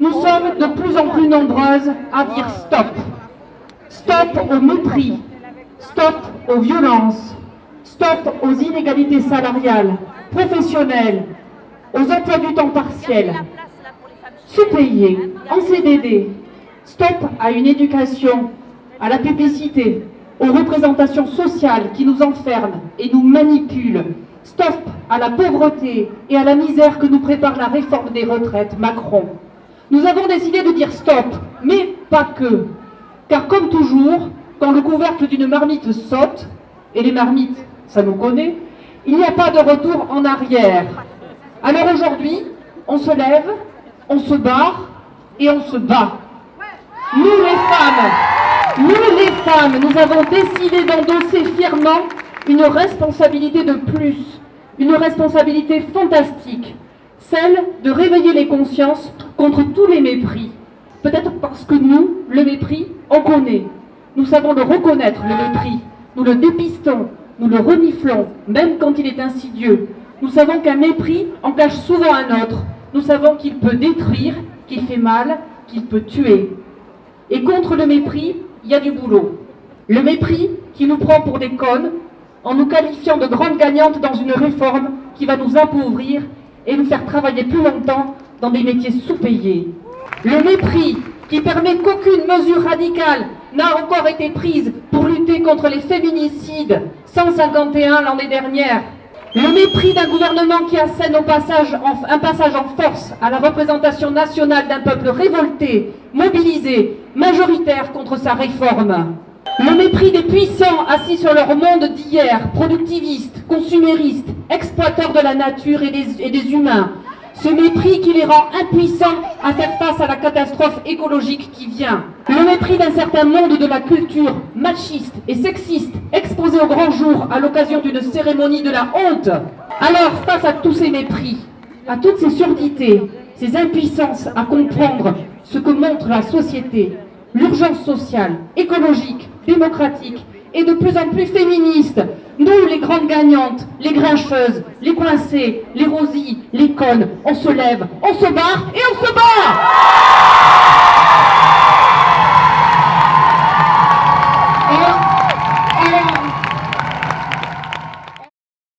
Nous sommes de plus en plus nombreuses à dire stop. Stop au mépris. Stop aux violences. Stop aux inégalités salariales, professionnelles, aux emplois du temps partiel, sous-payés, en CDD. Stop à une éducation, à la publicité, aux représentations sociales qui nous enferment et nous manipulent. Stop à la pauvreté et à la misère que nous prépare la réforme des retraites Macron. Nous avons décidé de dire stop, mais pas que. Car comme toujours, quand le couvercle d'une marmite saute, et les marmites, ça nous connaît, il n'y a pas de retour en arrière. Alors aujourd'hui, on se lève, on se barre et on se bat. Nous les femmes, nous les femmes, nous avons décidé d'endosser fièrement une responsabilité de plus, une responsabilité fantastique, celle de réveiller les consciences contre tous les mépris. Peut-être parce que nous, le mépris, on connaît. Nous savons le reconnaître, le mépris. Nous le dépistons, nous le reniflons, même quand il est insidieux. Nous savons qu'un mépris en souvent un autre. Nous savons qu'il peut détruire, qu'il fait mal, qu'il peut tuer. Et contre le mépris, il y a du boulot. Le mépris qui nous prend pour des connes, en nous qualifiant de grandes gagnantes dans une réforme qui va nous appauvrir et nous faire travailler plus longtemps dans des métiers sous-payés. Le mépris qui permet qu'aucune mesure radicale n'a encore été prise pour lutter contre les féminicides, 151 l'année dernière. Le mépris d'un gouvernement qui assène un passage en force à la représentation nationale d'un peuple révolté, mobilisé, majoritaire contre sa réforme. Le mépris des puissants assis sur leur monde d'hier, productivistes, consuméristes, exploiteurs de la nature et des humains, ce mépris qui les rend impuissants à faire face à la catastrophe écologique qui vient. Le mépris d'un certain monde de la culture machiste et sexiste exposé au grand jour à l'occasion d'une cérémonie de la honte. Alors, face à tous ces mépris, à toutes ces surdités, ces impuissances à comprendre ce que montre la société, l'urgence sociale, écologique, démocratique et de plus en plus féministe. Nous, les grandes gagnantes, les grincheuses, les coincées, les rosies, les connes, on se lève, on se barre et on se bat